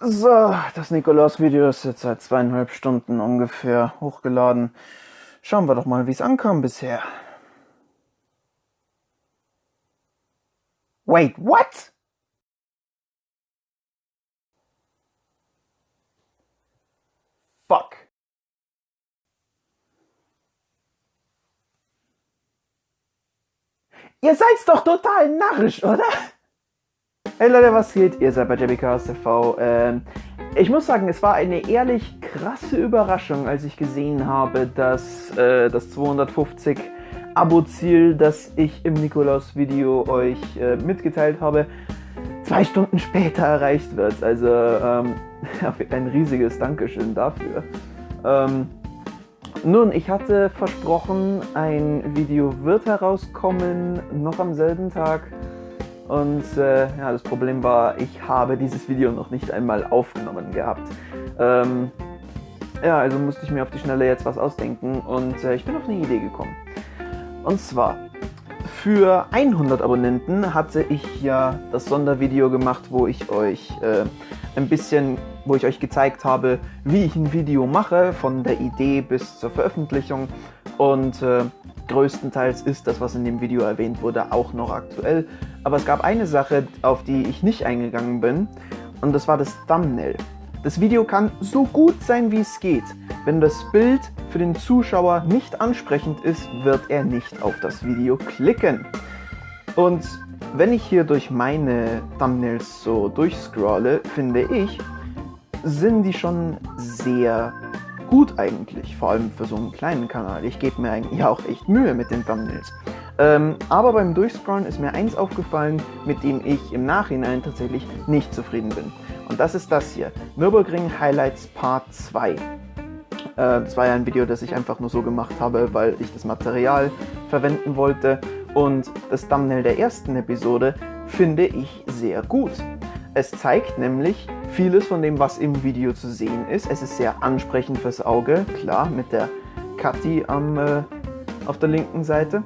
So, das Nikolaus-Video ist jetzt seit zweieinhalb Stunden ungefähr hochgeladen. Schauen wir doch mal, wie es ankam bisher. Wait, what? Fuck. Ihr seid doch total narrisch, oder? Hey Leute, was geht? Ihr seid bei JBKS TV. Ähm, ich muss sagen, es war eine ehrlich krasse Überraschung, als ich gesehen habe, dass äh, das 250 Abo-Ziel, das ich im Nikolaus-Video euch äh, mitgeteilt habe, zwei Stunden später erreicht wird. Also ähm, ein riesiges Dankeschön dafür. Ähm, nun, ich hatte versprochen, ein Video wird herauskommen, noch am selben Tag. Und äh, ja, das Problem war, ich habe dieses Video noch nicht einmal aufgenommen gehabt. Ähm, ja, also musste ich mir auf die Schnelle jetzt was ausdenken und äh, ich bin auf eine Idee gekommen. Und zwar, für 100 Abonnenten hatte ich ja das Sondervideo gemacht, wo ich euch äh, ein bisschen, wo ich euch gezeigt habe, wie ich ein Video mache, von der Idee bis zur Veröffentlichung. Und äh, größtenteils ist das, was in dem Video erwähnt wurde, auch noch aktuell. Aber es gab eine Sache, auf die ich nicht eingegangen bin, und das war das Thumbnail. Das Video kann so gut sein, wie es geht. Wenn das Bild für den Zuschauer nicht ansprechend ist, wird er nicht auf das Video klicken. Und wenn ich hier durch meine Thumbnails so durchscrolle, finde ich, sind die schon sehr gut eigentlich, vor allem für so einen kleinen Kanal. Ich gebe mir eigentlich auch echt Mühe mit den Thumbnails. Ähm, aber beim Durchscrollen ist mir eins aufgefallen, mit dem ich im Nachhinein tatsächlich nicht zufrieden bin. Und das ist das hier, Nürburgring Highlights Part 2. Äh, das war ja ein Video, das ich einfach nur so gemacht habe, weil ich das Material verwenden wollte. Und das Thumbnail der ersten Episode finde ich sehr gut. Es zeigt nämlich vieles von dem, was im Video zu sehen ist. Es ist sehr ansprechend fürs Auge, klar, mit der Kathi am, äh, auf der linken Seite.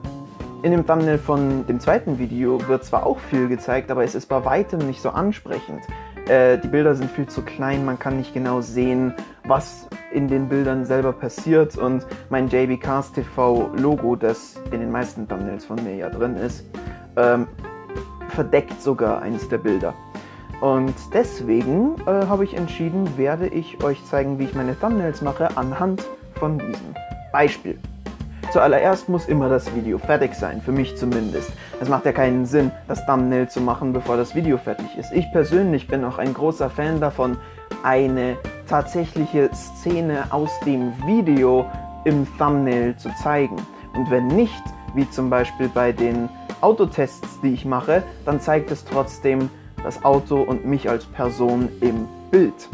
In dem Thumbnail von dem zweiten Video wird zwar auch viel gezeigt, aber es ist bei weitem nicht so ansprechend. Äh, die Bilder sind viel zu klein, man kann nicht genau sehen, was in den Bildern selber passiert und mein JB Cars TV Logo, das in den meisten Thumbnails von mir ja drin ist, ähm, verdeckt sogar eines der Bilder. Und deswegen äh, habe ich entschieden, werde ich euch zeigen, wie ich meine Thumbnails mache anhand von diesem Beispiel. Zuallererst muss immer das Video fertig sein, für mich zumindest. Es macht ja keinen Sinn, das Thumbnail zu machen, bevor das Video fertig ist. Ich persönlich bin auch ein großer Fan davon, eine tatsächliche Szene aus dem Video im Thumbnail zu zeigen. Und wenn nicht, wie zum Beispiel bei den Autotests, die ich mache, dann zeigt es trotzdem das Auto und mich als Person im Bild.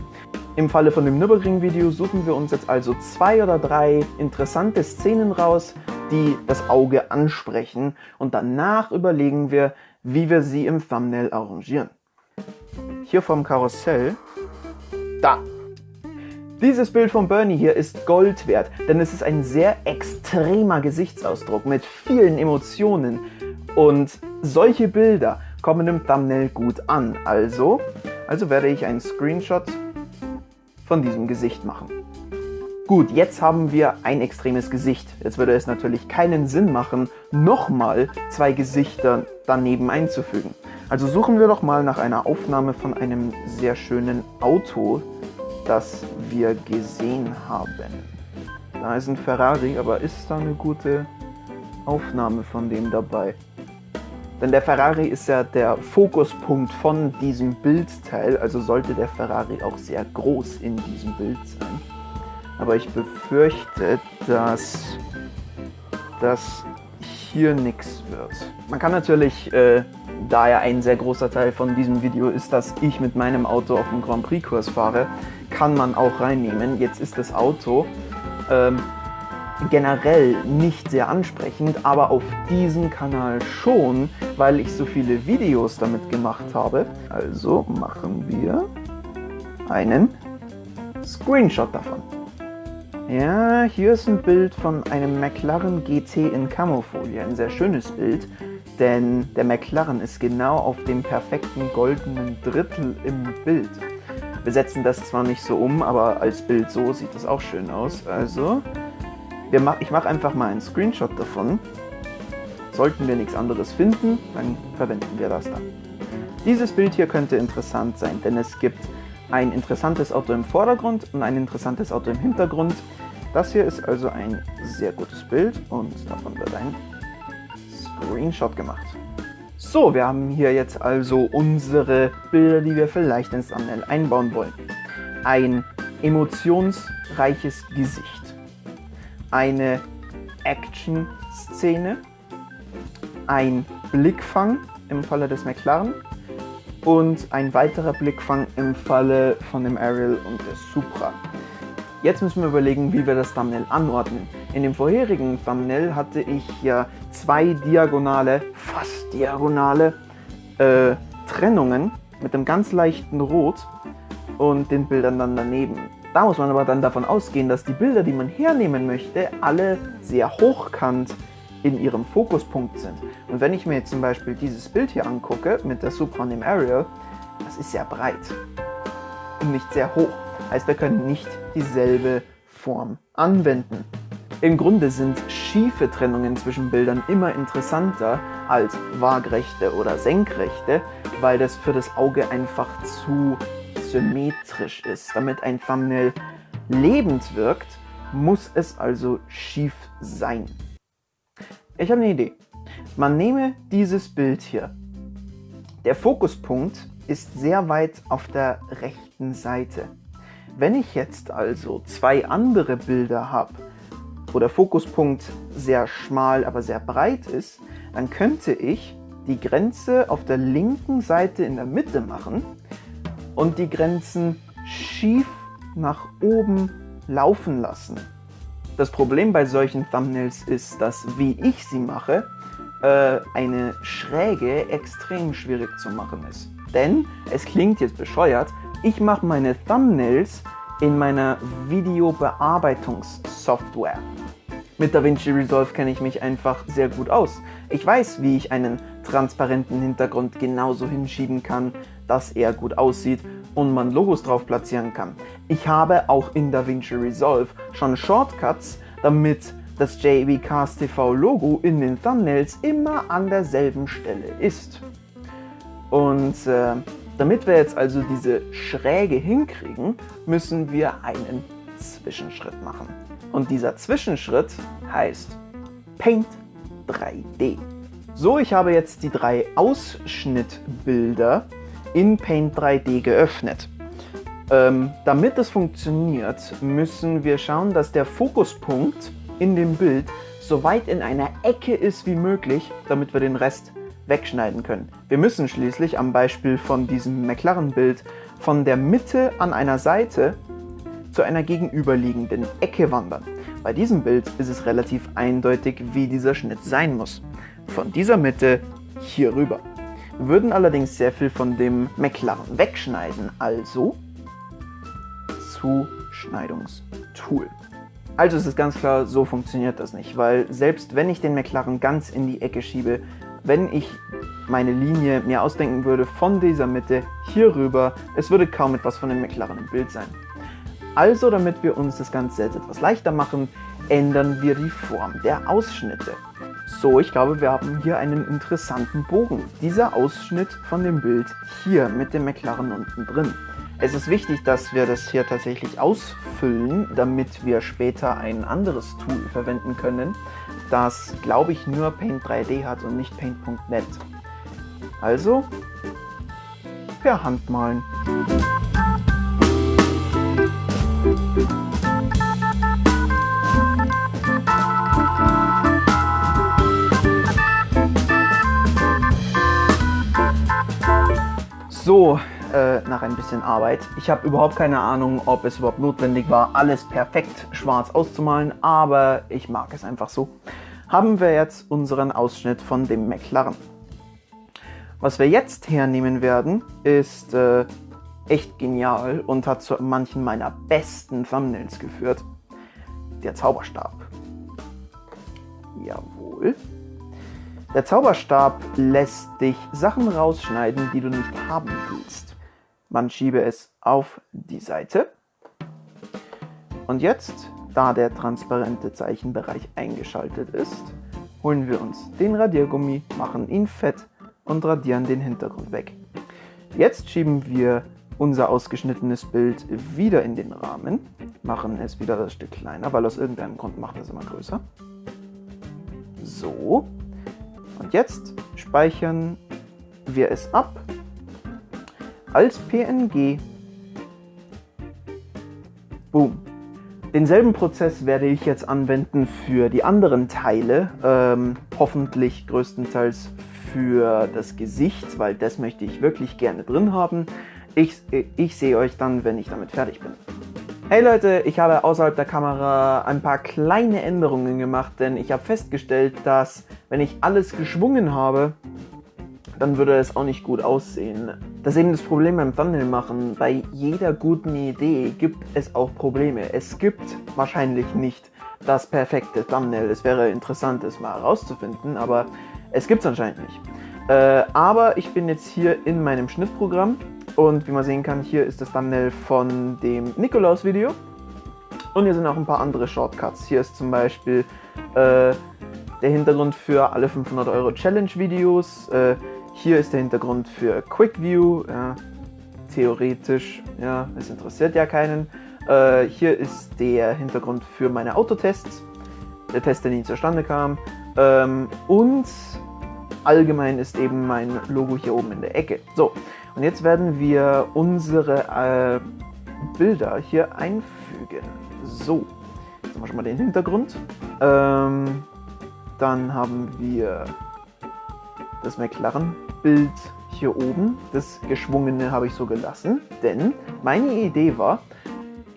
Im Falle von dem Nürburgring-Video suchen wir uns jetzt also zwei oder drei interessante Szenen raus, die das Auge ansprechen und danach überlegen wir, wie wir sie im Thumbnail arrangieren. Hier vom Karussell, da. Dieses Bild von Bernie hier ist Gold wert, denn es ist ein sehr extremer Gesichtsausdruck mit vielen Emotionen und solche Bilder kommen im Thumbnail gut an. Also, also werde ich einen Screenshot von diesem Gesicht machen. Gut, jetzt haben wir ein extremes Gesicht. Jetzt würde es natürlich keinen Sinn machen, nochmal zwei Gesichter daneben einzufügen. Also suchen wir doch mal nach einer Aufnahme von einem sehr schönen Auto, das wir gesehen haben. Da ist ein Ferrari, aber ist da eine gute Aufnahme von dem dabei? Denn der Ferrari ist ja der Fokuspunkt von diesem Bildteil, also sollte der Ferrari auch sehr groß in diesem Bild sein. Aber ich befürchte, dass das hier nichts wird. Man kann natürlich, äh, da ja ein sehr großer Teil von diesem Video ist, dass ich mit meinem Auto auf dem Grand Prix Kurs fahre, kann man auch reinnehmen. Jetzt ist das Auto ähm, generell nicht sehr ansprechend, aber auf diesem Kanal schon, weil ich so viele Videos damit gemacht habe. Also machen wir einen Screenshot davon. Ja, hier ist ein Bild von einem McLaren GT in Camofolie, ein sehr schönes Bild, denn der McLaren ist genau auf dem perfekten goldenen Drittel im Bild. Wir setzen das zwar nicht so um, aber als Bild so sieht das auch schön aus. Also, mach, ich mache einfach mal einen Screenshot davon. Sollten wir nichts anderes finden, dann verwenden wir das dann. Dieses Bild hier könnte interessant sein, denn es gibt ein interessantes Auto im Vordergrund und ein interessantes Auto im Hintergrund. Das hier ist also ein sehr gutes Bild und davon wird ein Screenshot gemacht. So, wir haben hier jetzt also unsere Bilder, die wir vielleicht ins Thumbnail einbauen wollen. Ein emotionsreiches Gesicht, eine Action-Szene, ein Blickfang im Falle des McLaren und ein weiterer Blickfang im Falle von dem Ariel und der Supra. Jetzt müssen wir überlegen, wie wir das Thumbnail anordnen. In dem vorherigen Thumbnail hatte ich ja zwei diagonale, fast diagonale äh, Trennungen mit einem ganz leichten Rot und den Bildern dann daneben. Da muss man aber dann davon ausgehen, dass die Bilder, die man hernehmen möchte, alle sehr hochkant in ihrem Fokuspunkt sind. Und wenn ich mir jetzt zum Beispiel dieses Bild hier angucke mit der Supra und Ariel, das ist sehr breit und nicht sehr hoch. Heißt, wir können nicht dieselbe Form anwenden. Im Grunde sind schiefe Trennungen zwischen Bildern immer interessanter als waagrechte oder senkrechte, weil das für das Auge einfach zu symmetrisch ist. Damit ein Thumbnail lebend wirkt, muss es also schief sein. Ich habe eine Idee. Man nehme dieses Bild hier. Der Fokuspunkt ist sehr weit auf der rechten Seite. Wenn ich jetzt also zwei andere Bilder habe, wo der Fokuspunkt sehr schmal, aber sehr breit ist, dann könnte ich die Grenze auf der linken Seite in der Mitte machen und die Grenzen schief nach oben laufen lassen. Das Problem bei solchen Thumbnails ist, dass, wie ich sie mache, äh, eine Schräge extrem schwierig zu machen ist. Denn, es klingt jetzt bescheuert, ich mache meine Thumbnails in meiner Videobearbeitungssoftware. Mit DaVinci Resolve kenne ich mich einfach sehr gut aus. Ich weiß, wie ich einen transparenten Hintergrund genauso hinschieben kann, dass er gut aussieht und man Logos drauf platzieren kann. Ich habe auch in DaVinci Resolve schon Shortcuts, damit das JB Cast TV Logo in den Thumbnails immer an derselben Stelle ist. Und äh, damit wir jetzt also diese Schräge hinkriegen, müssen wir einen Zwischenschritt machen. Und dieser Zwischenschritt heißt Paint 3D. So, ich habe jetzt die drei Ausschnittbilder in Paint 3D geöffnet. Ähm, damit es funktioniert, müssen wir schauen, dass der Fokuspunkt in dem Bild so weit in einer Ecke ist wie möglich, damit wir den Rest wegschneiden können. Wir müssen schließlich am Beispiel von diesem McLaren-Bild von der Mitte an einer Seite zu einer gegenüberliegenden Ecke wandern. Bei diesem Bild ist es relativ eindeutig, wie dieser Schnitt sein muss. Von dieser Mitte hier rüber. Wir würden allerdings sehr viel von dem McLaren wegschneiden, also Zuschneidungstool. Also ist es ganz klar, so funktioniert das nicht, weil selbst wenn ich den McLaren ganz in die Ecke schiebe, wenn ich meine Linie mir ausdenken würde von dieser Mitte hier rüber, es würde kaum etwas von dem McLaren im Bild sein. Also, damit wir uns das Ganze jetzt etwas leichter machen, ändern wir die Form der Ausschnitte. So, ich glaube, wir haben hier einen interessanten Bogen. Dieser Ausschnitt von dem Bild hier mit dem McLaren unten drin. Es ist wichtig, dass wir das hier tatsächlich ausfüllen, damit wir später ein anderes Tool verwenden können, das, glaube ich, nur Paint 3D hat und nicht Paint.net. Also, per Hand malen. So, äh, nach ein bisschen Arbeit. Ich habe überhaupt keine Ahnung, ob es überhaupt notwendig war, alles perfekt schwarz auszumalen, aber ich mag es einfach so. Haben wir jetzt unseren Ausschnitt von dem McLaren. Was wir jetzt hernehmen werden, ist äh, echt genial und hat zu manchen meiner besten Thumbnails geführt. Der Zauberstab. Jawohl. Der Zauberstab lässt dich Sachen rausschneiden, die du nicht haben willst. Man schiebe es auf die Seite. Und jetzt, da der transparente Zeichenbereich eingeschaltet ist, holen wir uns den Radiergummi, machen ihn fett und radieren den Hintergrund weg. Jetzt schieben wir unser ausgeschnittenes Bild wieder in den Rahmen, machen es wieder ein Stück kleiner, weil aus irgendeinem Grund macht es immer größer. So. Und jetzt speichern wir es ab als PNG. Boom. Denselben Prozess werde ich jetzt anwenden für die anderen Teile, ähm, hoffentlich größtenteils für das Gesicht, weil das möchte ich wirklich gerne drin haben. Ich, ich sehe euch dann, wenn ich damit fertig bin. Hey Leute, ich habe außerhalb der Kamera ein paar kleine Änderungen gemacht, denn ich habe festgestellt, dass wenn ich alles geschwungen habe, dann würde es auch nicht gut aussehen. Das ist eben das Problem beim Thumbnail machen. Bei jeder guten Idee gibt es auch Probleme. Es gibt wahrscheinlich nicht das perfekte Thumbnail. Es wäre interessant, es mal herauszufinden, aber es gibt es anscheinend nicht. Äh, aber ich bin jetzt hier in meinem Schnittprogramm und wie man sehen kann, hier ist das Thumbnail von dem Nikolaus-Video. Und hier sind auch ein paar andere Shortcuts. Hier ist zum Beispiel äh, der Hintergrund für alle 500 Euro Challenge-Videos. Äh, hier ist der Hintergrund für Quick View, ja, theoretisch, ja, es interessiert ja keinen. Äh, hier ist der Hintergrund für meine Autotests, der Test, der nie zustande kam. Ähm, und allgemein ist eben mein Logo hier oben in der Ecke. So, und jetzt werden wir unsere äh, Bilder hier einfügen. So, jetzt haben wir schon mal den Hintergrund. Ähm, dann haben wir das McLaren-Bild hier oben, das geschwungene habe ich so gelassen, denn meine Idee war,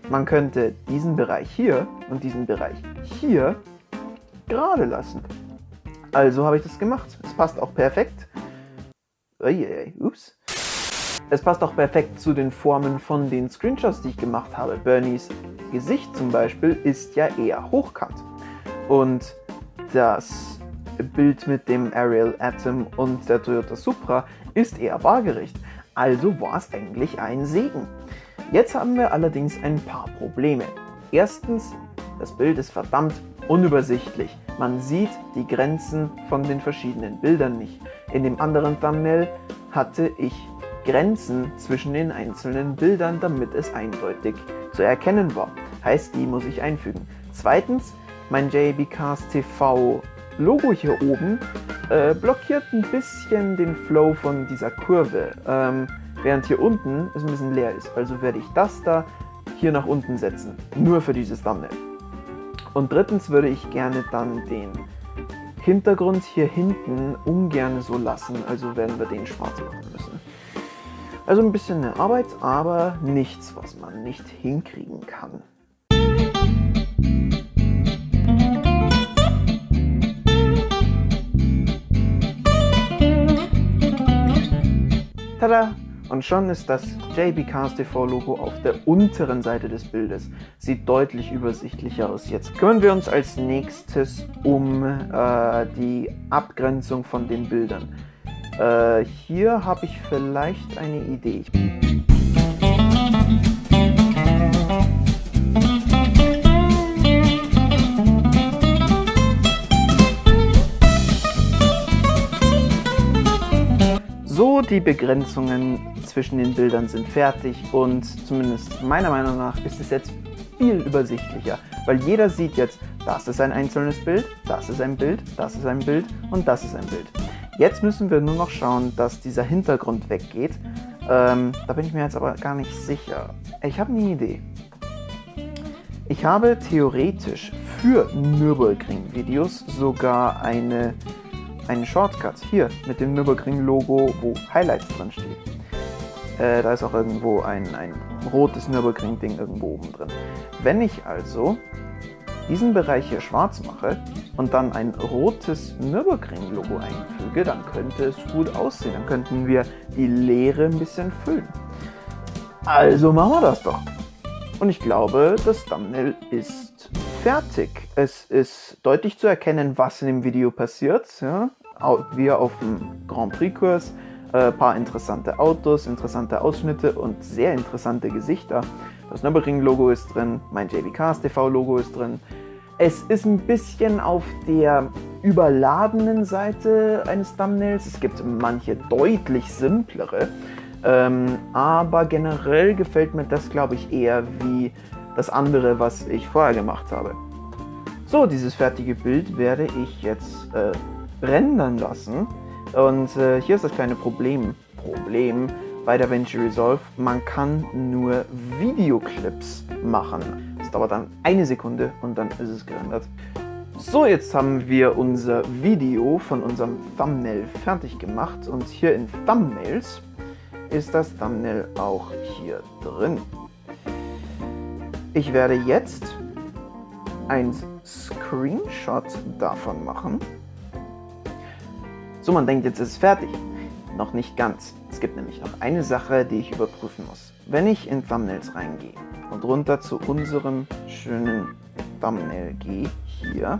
man könnte diesen Bereich hier und diesen Bereich hier gerade lassen. Also habe ich das gemacht. Es passt auch perfekt. Uiuiui, ups. Es passt auch perfekt zu den Formen von den Screenshots, die ich gemacht habe. Bernies Gesicht zum Beispiel ist ja eher hochkant. Und das Bild mit dem Ariel Atom und der Toyota Supra ist eher waagerecht, also war es eigentlich ein Segen. Jetzt haben wir allerdings ein paar Probleme. Erstens, das Bild ist verdammt unübersichtlich. Man sieht die Grenzen von den verschiedenen Bildern nicht. In dem anderen Thumbnail hatte ich Grenzen zwischen den einzelnen Bildern, damit es eindeutig zu erkennen war. Heißt, die muss ich einfügen. Zweitens, mein JB Cast TV Logo hier oben äh, blockiert ein bisschen den Flow von dieser Kurve, ähm, während hier unten es ein bisschen leer ist. Also werde ich das da hier nach unten setzen, nur für dieses Thumbnail. Und drittens würde ich gerne dann den Hintergrund hier hinten ungern so lassen, also werden wir den schwarz machen müssen. Also ein bisschen eine Arbeit, aber nichts, was man nicht hinkriegen kann. Tada! Und schon ist das JB Cars TV Logo auf der unteren Seite des Bildes. Sieht deutlich übersichtlicher aus. Jetzt kümmern wir uns als nächstes um äh, die Abgrenzung von den Bildern. Äh, hier habe ich vielleicht eine Idee. die Begrenzungen zwischen den Bildern sind fertig und zumindest meiner Meinung nach ist es jetzt viel übersichtlicher, weil jeder sieht jetzt, das ist ein einzelnes Bild, das ist ein Bild, das ist ein Bild und das ist ein Bild. Jetzt müssen wir nur noch schauen, dass dieser Hintergrund weggeht. Ähm, da bin ich mir jetzt aber gar nicht sicher. Ich habe eine Idee. Ich habe theoretisch für Nürburgring-Videos sogar eine einen Shortcut hier mit dem Nürburgring-Logo, wo Highlights drin steht. Äh, da ist auch irgendwo ein, ein rotes Nürburgring-Ding irgendwo oben drin. Wenn ich also diesen Bereich hier schwarz mache und dann ein rotes Nürburgring-Logo einfüge, dann könnte es gut aussehen. Dann könnten wir die Leere ein bisschen füllen. Also machen wir das doch. Und ich glaube, das Thumbnail ist fertig. Es ist deutlich zu erkennen, was in dem Video passiert. Ja? Wir auf dem Grand Prix-Kurs. Ein äh, paar interessante Autos, interessante Ausschnitte und sehr interessante Gesichter. Das Nürburgring-Logo ist drin, mein JBKs TV-Logo ist drin. Es ist ein bisschen auf der überladenen Seite eines Thumbnails. Es gibt manche deutlich simplere. Ähm, aber generell gefällt mir das, glaube ich, eher wie das andere, was ich vorher gemacht habe. So, dieses fertige Bild werde ich jetzt äh, rendern lassen. Und äh, hier ist das kleine Problem. Problem bei DaVinci Resolve, man kann nur Videoclips machen. Das dauert dann eine Sekunde und dann ist es gerendert. So, jetzt haben wir unser Video von unserem Thumbnail fertig gemacht und hier in Thumbnails ist das Thumbnail auch hier drin. Ich werde jetzt ein Screenshot davon machen. So, man denkt, jetzt ist es fertig. Noch nicht ganz. Es gibt nämlich noch eine Sache, die ich überprüfen muss. Wenn ich in Thumbnails reingehe und runter zu unserem schönen Thumbnail gehe, hier,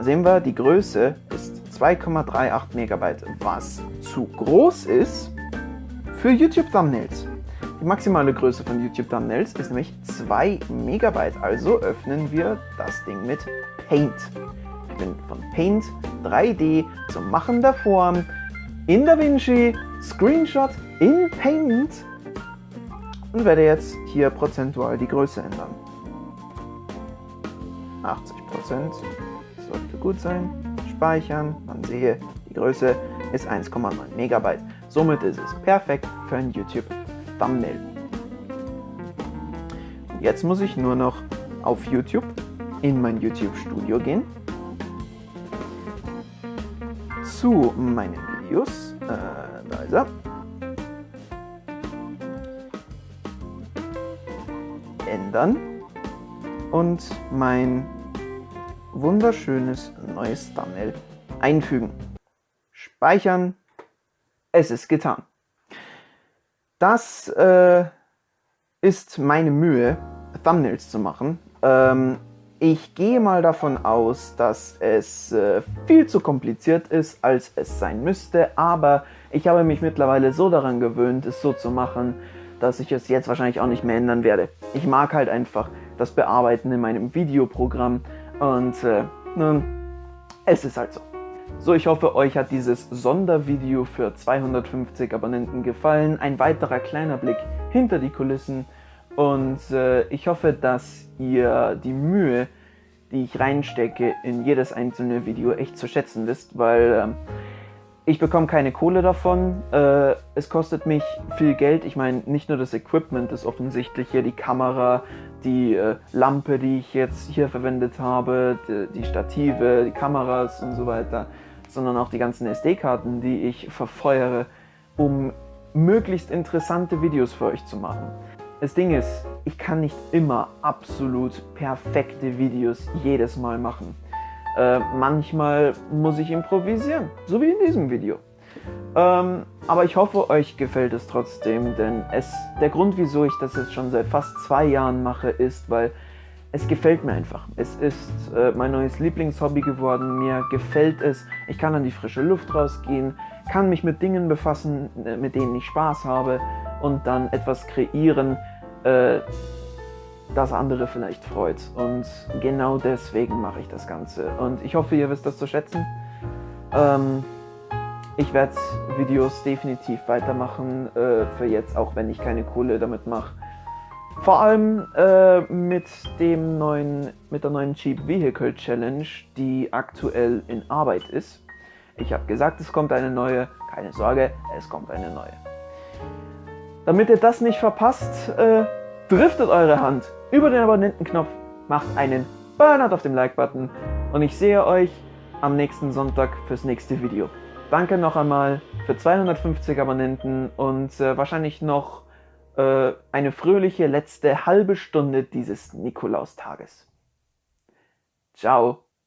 sehen wir, die Größe ist 2,38 Megabyte, was zu groß ist für YouTube Thumbnails. Die maximale Größe von YouTube Thumbnails ist nämlich 2 Megabyte, also öffnen wir das Ding mit Paint. Ich bin von Paint 3D zum Machen der Form in DaVinci, Screenshot in Paint und werde jetzt hier prozentual die Größe ändern. 80% sollte gut sein. Speichern, man sehe, die Größe ist 1,9 Megabyte. Somit ist es perfekt für ein YouTube Thumbnail. Jetzt muss ich nur noch auf YouTube in mein YouTube Studio gehen, zu meinen Videos, äh, da ist er, ändern und mein wunderschönes neues Thumbnail einfügen. Speichern, es ist getan. Das äh, ist meine Mühe, Thumbnails zu machen. Ähm, ich gehe mal davon aus, dass es äh, viel zu kompliziert ist, als es sein müsste, aber ich habe mich mittlerweile so daran gewöhnt, es so zu machen, dass ich es jetzt wahrscheinlich auch nicht mehr ändern werde. Ich mag halt einfach das Bearbeiten in meinem Videoprogramm und äh, nun, es ist halt so. So, ich hoffe, euch hat dieses Sondervideo für 250 Abonnenten gefallen. Ein weiterer kleiner Blick hinter die Kulissen. Und äh, ich hoffe, dass ihr die Mühe, die ich reinstecke in jedes einzelne Video, echt zu schätzen wisst, weil äh, ich bekomme keine Kohle davon. Äh, es kostet mich viel Geld. Ich meine, nicht nur das Equipment ist offensichtlich hier, die Kamera, die äh, Lampe, die ich jetzt hier verwendet habe, die, die Stative, die Kameras und so weiter sondern auch die ganzen SD-Karten, die ich verfeuere, um möglichst interessante Videos für euch zu machen. Das Ding ist, ich kann nicht immer absolut perfekte Videos jedes Mal machen. Äh, manchmal muss ich improvisieren, so wie in diesem Video. Ähm, aber ich hoffe, euch gefällt es trotzdem, denn es, der Grund, wieso ich das jetzt schon seit fast zwei Jahren mache, ist, weil es gefällt mir einfach. Es ist äh, mein neues Lieblingshobby geworden. Mir gefällt es. Ich kann an die frische Luft rausgehen, kann mich mit Dingen befassen, äh, mit denen ich Spaß habe und dann etwas kreieren, äh, das andere vielleicht freut. Und genau deswegen mache ich das Ganze. Und ich hoffe, ihr wisst das zu schätzen. Ähm, ich werde Videos definitiv weitermachen, äh, für jetzt, auch wenn ich keine Kohle damit mache. Vor allem äh, mit, dem neuen, mit der neuen Cheap Vehicle Challenge, die aktuell in Arbeit ist. Ich habe gesagt, es kommt eine neue. Keine Sorge, es kommt eine neue. Damit ihr das nicht verpasst, äh, driftet eure Hand über den Abonnentenknopf, macht einen Burnout auf dem Like-Button und ich sehe euch am nächsten Sonntag fürs nächste Video. Danke noch einmal für 250 Abonnenten und äh, wahrscheinlich noch äh, eine fröhliche letzte halbe Stunde dieses Nikolaustages. Ciao.